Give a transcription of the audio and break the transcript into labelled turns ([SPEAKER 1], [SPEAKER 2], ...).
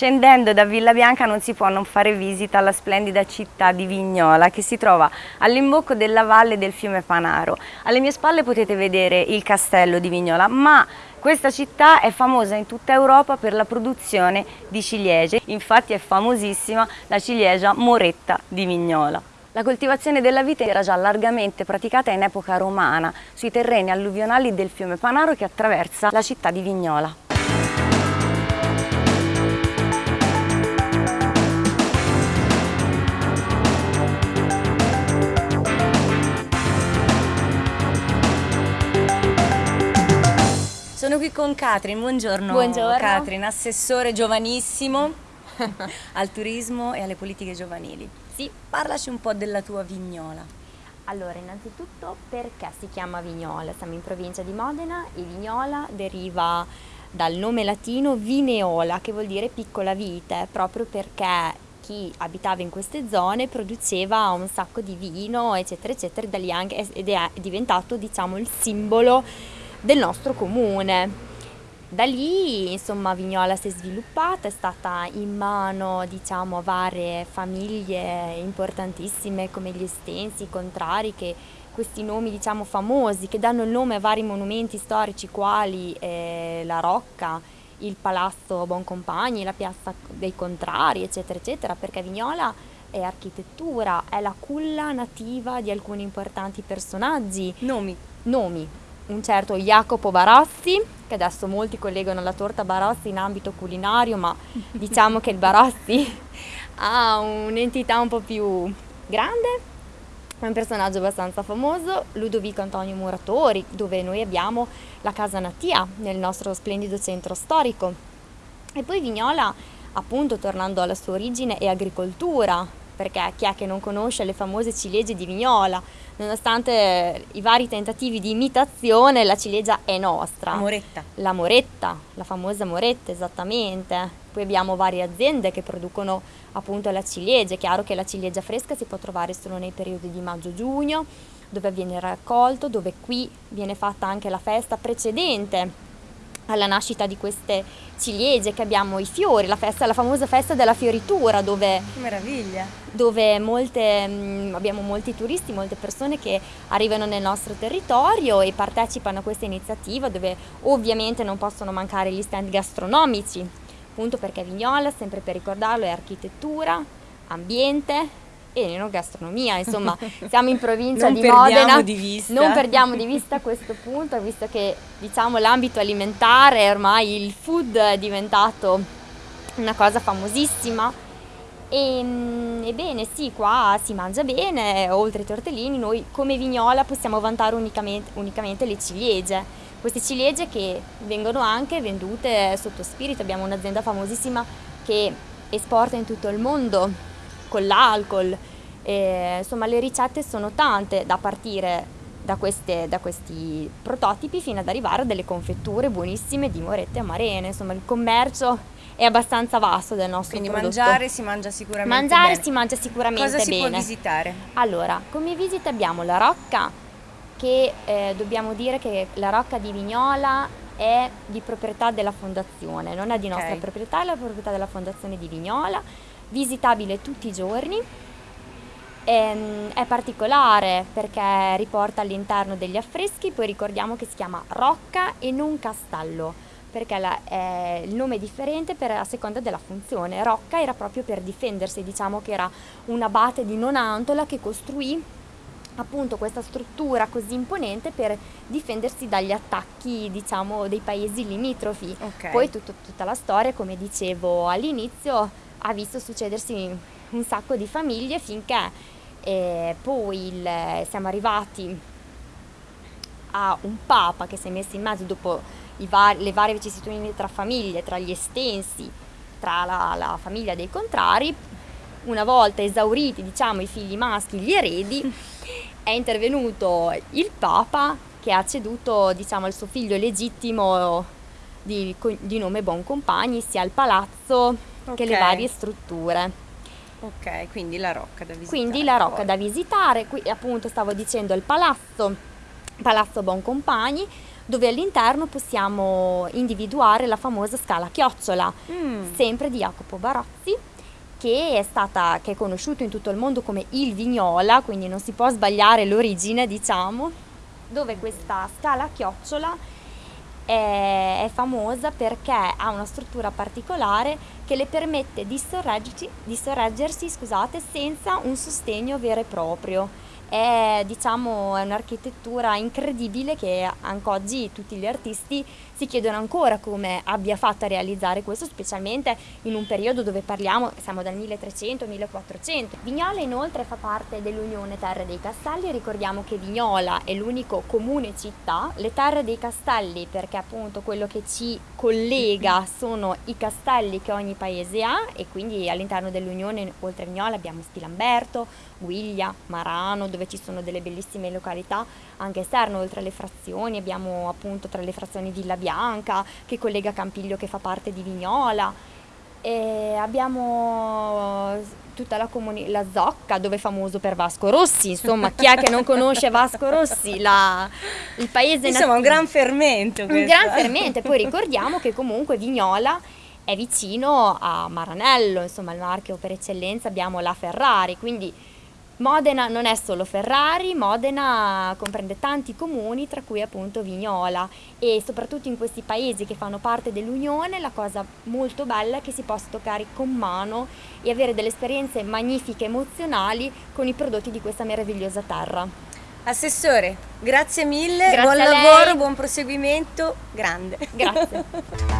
[SPEAKER 1] Scendendo da Villa Bianca non si può non fare visita alla splendida città di Vignola che si trova all'imbocco della valle del fiume Panaro. Alle mie spalle potete vedere il castello di Vignola, ma questa città è famosa in tutta Europa per la produzione di ciliegie, infatti è famosissima la ciliegia Moretta di Vignola. La coltivazione della vite era già largamente praticata in epoca romana sui terreni alluvionali del fiume Panaro che attraversa la città di Vignola. Qui con Catrin, buongiorno,
[SPEAKER 2] buongiorno.
[SPEAKER 1] Catrin, assessore giovanissimo al turismo e alle politiche giovanili.
[SPEAKER 2] Sì.
[SPEAKER 1] Parlaci un po' della tua vignola.
[SPEAKER 2] Allora, innanzitutto perché si chiama Vignola? Siamo in provincia di Modena e Vignola deriva dal nome latino Vineola, che vuol dire piccola vite, proprio perché chi abitava in queste zone produceva un sacco di vino, eccetera, eccetera, ed è diventato, diciamo, il simbolo del nostro comune. Da lì insomma Vignola si è sviluppata, è stata in mano diciamo, a varie famiglie importantissime come gli Estensi, i Contrari, che questi nomi diciamo, famosi che danno il nome a vari monumenti storici quali eh, la Rocca, il Palazzo Boncompagni, la Piazza dei Contrari, eccetera, eccetera, perché Vignola è architettura, è la culla nativa di alcuni importanti personaggi.
[SPEAKER 1] Nomi.
[SPEAKER 2] Nomi, un certo Jacopo Barassi, che adesso molti collegano la torta Barassi in ambito culinario, ma diciamo che il Barassi ha un'entità un po' più grande, è un personaggio abbastanza famoso, Ludovico Antonio Muratori, dove noi abbiamo la casa Natia nel nostro splendido centro storico. E poi Vignola, appunto, tornando alla sua origine, è agricoltura, perché chi è che non conosce le famose ciliegie di Vignola? Nonostante i vari tentativi di imitazione, la ciliegia è nostra.
[SPEAKER 1] La moretta.
[SPEAKER 2] La moretta, la famosa moretta, esattamente. Poi abbiamo varie aziende che producono appunto la ciliegia. È chiaro che la ciliegia fresca si può trovare solo nei periodi di maggio-giugno, dove viene raccolto, dove qui viene fatta anche la festa precedente alla nascita di queste ciliegie che abbiamo i fiori, la, festa, la famosa festa della fioritura dove, dove molte, mm, abbiamo molti turisti, molte persone che arrivano nel nostro territorio e partecipano a questa iniziativa dove ovviamente non possono mancare gli stand gastronomici, appunto perché Vignola, sempre per ricordarlo, è architettura, ambiente, e gastronomia, insomma siamo in provincia
[SPEAKER 1] di
[SPEAKER 2] Modena,
[SPEAKER 1] di
[SPEAKER 2] non perdiamo di vista questo punto, visto che diciamo l'ambito alimentare, ormai il food è diventato una cosa famosissima. E, mm, ebbene sì, qua si mangia bene, oltre ai tortellini noi come Vignola possiamo vantare unicamente, unicamente le ciliegie, queste ciliegie che vengono anche vendute sotto spirito, abbiamo un'azienda famosissima che esporta in tutto il mondo con l'alcol. insomma le ricette sono tante da partire da, queste, da, questi prototipi fino ad arrivare a delle confetture buonissime di morette amarene. Insomma il commercio è abbastanza vasto del nostro
[SPEAKER 1] Quindi
[SPEAKER 2] prodotto.
[SPEAKER 1] mangiare si mangia sicuramente
[SPEAKER 2] Mangiare
[SPEAKER 1] bene.
[SPEAKER 2] si mangia sicuramente
[SPEAKER 1] Cosa
[SPEAKER 2] bene.
[SPEAKER 1] si può visitare?
[SPEAKER 2] Allora, come visita abbiamo la Rocca, che eh, dobbiamo dire che la Rocca di Vignola è di proprietà della fondazione, non è di nostra okay. proprietà, è la proprietà della fondazione di Vignola visitabile tutti i giorni. Ehm, è particolare perché riporta all'interno degli affreschi, poi ricordiamo che si chiama Rocca e non Castello, perché la, eh, il nome è differente per, a seconda della funzione. Rocca era proprio per difendersi, diciamo che era un abate di Nonantola che costruì appunto questa struttura così imponente per difendersi dagli attacchi diciamo dei paesi limitrofi.
[SPEAKER 1] Okay.
[SPEAKER 2] Poi tutto, tutta la storia, come dicevo all'inizio, ha visto succedersi un sacco di famiglie finché eh, poi il, siamo arrivati a un papa che si è messo in mezzo dopo var le varie vicissitudini tra famiglie, tra gli estensi, tra la, la, famiglia dei contrari, una volta esauriti diciamo, i figli maschi, gli eredi, è intervenuto il papa che ha ceduto diciamo, al suo figlio legittimo di, di nome Boncompagni sia al palazzo okay. che le varie strutture.
[SPEAKER 1] Ok, quindi la rocca da visitare.
[SPEAKER 2] Quindi la rocca poi. da visitare, qui appunto stavo dicendo il palazzo Palazzo Boncompagni, dove all'interno possiamo individuare la famosa scala chiocciola, mm. sempre di Jacopo Barozzi, che è, stata, che è conosciuto in tutto il mondo come il Vignola, quindi non si può sbagliare l'origine, diciamo, dove questa scala chiocciola è, è, famosa perché ha una struttura particolare che le permette di, di sorreggersi scusate, senza un sostegno vero e proprio è, diciamo, è un'architettura incredibile che anche oggi tutti gli artisti si chiedono ancora come abbia fatto a realizzare questo, specialmente in un periodo dove parliamo, siamo dal 1300-1400. Vignola inoltre fa parte dell'Unione Terre dei Castelli, ricordiamo che Vignola è l'unico comune città, le Terre dei Castelli perché appunto quello che ci collega sono i castelli che ogni paese ha e quindi all'interno dell'Unione oltre a Vignola abbiamo Stilamberto, Guiglia, Marano, dove ci sono delle bellissime località anche esterne, oltre alle frazioni, abbiamo appunto tra le frazioni Villa Bianca che collega Campiglio che fa parte di Vignola. E abbiamo tutta la, la Zocca dove è famoso per Vasco Rossi, insomma chi è che non conosce Vasco Rossi, la, il paese
[SPEAKER 1] Insomma un gran fermento.
[SPEAKER 2] Un gran fermento. Poi ricordiamo che comunque Vignola è vicino a Maranello, insomma il marchio per eccellenza abbiamo la Ferrari, quindi Modena non è solo Ferrari, Modena comprende tanti comuni, tra cui appunto Vignola e soprattutto in questi paesi che fanno parte dell'Unione la cosa molto bella è che si possa toccare con mano e avere delle esperienze magnifiche, emozionali con i prodotti di questa meravigliosa terra.
[SPEAKER 1] Assessore, grazie mille, grazie buon lavoro, buon proseguimento, grande.
[SPEAKER 2] Grazie.